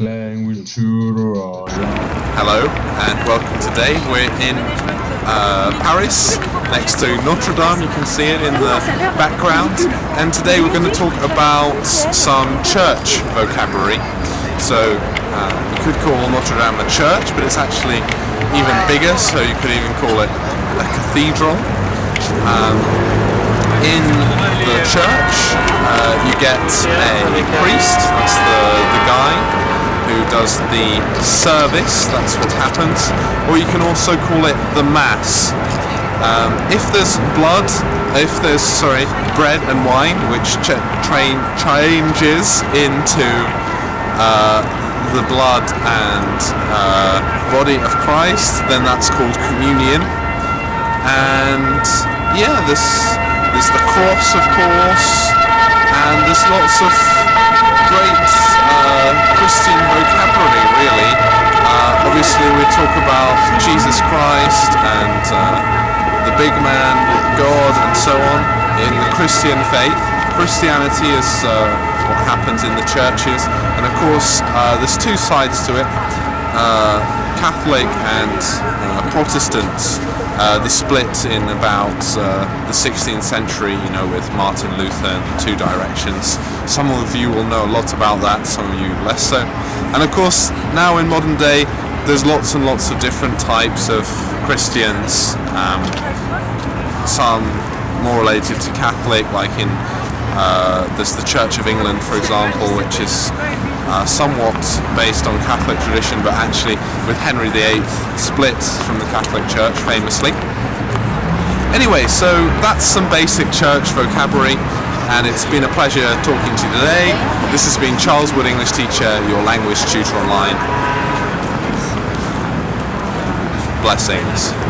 Language. Hello and welcome today. We're in uh, Paris next to Notre Dame. You can see it in the background. And today we're going to talk about some church vocabulary. So uh, you could call Notre Dame a church, but it's actually even bigger. So you could even call it a cathedral. Um, in the church, uh, you get a priest. That's the the guy who does the service, that's what happens, or you can also call it the mass. Um, if there's blood, if there's, sorry, bread and wine, which ch train changes into uh, the blood and uh, body of Christ, then that's called communion. And yeah, there's, there's the cross, of course, and there's lots of great uh, Christian vocabulary, really. We talk about Jesus Christ and uh, the big man, God, and so on in the Christian faith. Christianity is uh, what happens in the churches, and of course, uh, there's two sides to it. Uh, Catholic and uh, Protestants, uh, they split in about the 16th century, you know, with Martin Luther and the two directions. Some of you will know a lot about that, some of you less so. And of course, now in modern day, there's lots and lots of different types of Christians. Um, some more related to Catholic, like in uh, there's the Church of England, for example, which is uh, somewhat based on Catholic tradition, but actually with Henry VIII split from the Catholic Church famously. Anyway, so that's some basic church vocabulary, and it's been a pleasure talking to you today. This has been Charles Wood, English teacher, your language tutor online. Blessings.